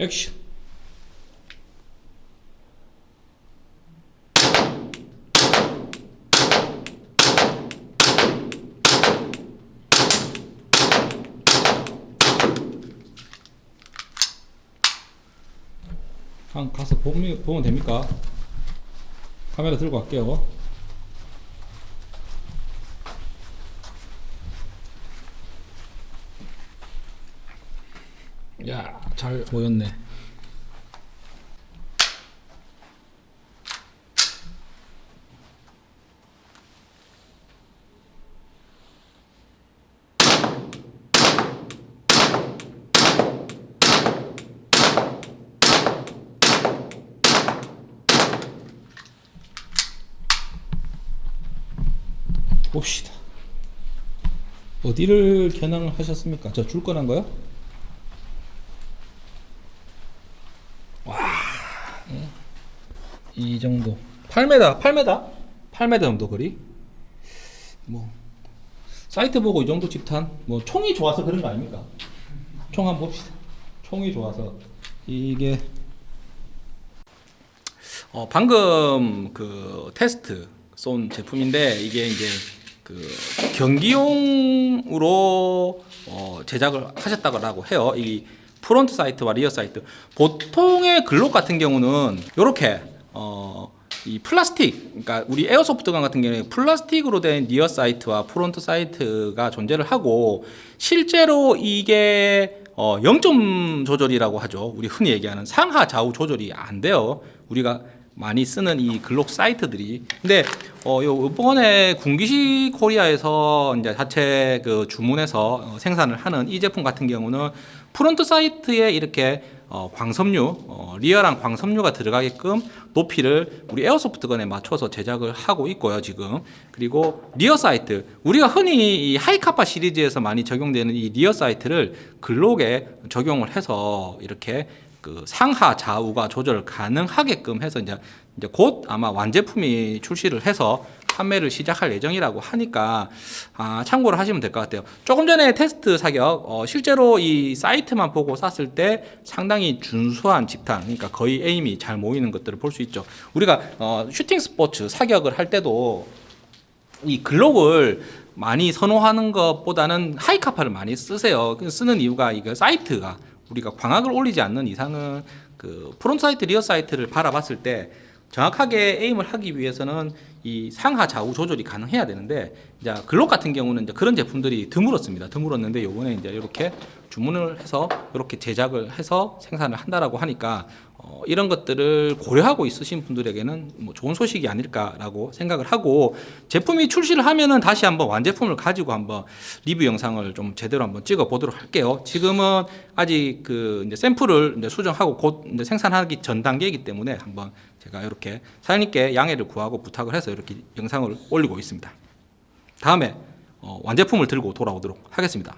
액션 한 가서 보면, 보면 됩니까? 카메라 들고 갈게요. 야, 잘 보였네. 봅시다. 어디를 겨냥을 하셨습니까? 저 줄 거란 거요? 와, 예. 이 정도. 8m, 8m, 8m 정도 거리. 뭐 사이트 보고 이 정도 집탄. 뭐 총이 좋아서 그런 거 아닙니까? 총 한번 봅시다. 총이 좋아서 이게 어, 방금 그 테스트 쏜 제품인데 이게 이제 그 경기용으로 어, 제작을 하셨다고 해요. 이 front sight와 rear sight. 보통의 Glock 같은 경우는 이렇게 어, 이 플라스틱, 그러니까 우리 airsoft gun 같은 경우에 플라스틱으로 된 rear sight와 front sight가 존재를 하고 실제로 이게 어, 0점 조절이라고 하죠. 우리 흔히 얘기하는 상하 좌우 조절이 안 돼요. 우리가 많이 쓰는 이 Glock sight들이. 근데 어, 요 이번에 군기시 코리아에서 이제 자체 그 주문해서 어, 생산을 하는 이 제품 같은 경우는 front sight에 이렇게 어, 광섬유, 어, real한 광섬유가 들어가게끔 높이를 우리 airsoft gun에 맞춰서 제작을 하고 있고요, 지금. 그리고 rear sight, 우리가 흔히 이 Hi-Capa 시리즈에서 많이 적용되는 이 rear sight를 Glock에 적용을 해서 이렇게 그 상하 좌우가 조절 가능하게끔 해서 이제 이제 곧 아마 완제품이 출시를 해서 판매를 시작할 예정이라고 하니까 아, 참고를 하시면 될 것 같아요. 조금 전에 테스트 사격 어, 실제로 이 sight만 보고 쐈을 때 상당히 준수한 집탄, 그러니까 거의 aim이 잘 모이는 것들을 볼 수 있죠. 우리가 어, 슈팅 스포츠 사격을 할 때도 이 Glock을 많이 선호하는 것보다는 Hi-Capa를 많이 쓰세요. 그 쓰는 이유가 이거 sight가 우리가 광학을 올리지 않는 이상은 그 front sight, rear sight를 바라봤을 때 정확하게 aim을 하기 위해서는 이 상하 좌우 조절이 가능해야 되는데 이제 Glock 같은 경우는 이제 그런 제품들이 드물었습니다. 드물었는데 요번에 이제 이렇게 주문을 해서 이렇게 제작을 해서 생산을 한다라고 하니까 어, 이런 것들을 고려하고 있으신 분들에게는 뭐 좋은 소식이 아닐까라고 생각을 하고 제품이 출시를 하면은 다시 한번 완제품을 가지고 한번 리뷰 영상을 좀 제대로 한번 찍어 보도록 할게요. 지금은 아직 그 이제 샘플을 이제 수정하고 곧 이제 생산하기 전 단계이기 때문에 한번 제가 이렇게 사장님께 양해를 구하고 부탁을 해서 이렇게 영상을 올리고 있습니다. 다음에 어, 완제품을 들고 돌아오도록 하겠습니다.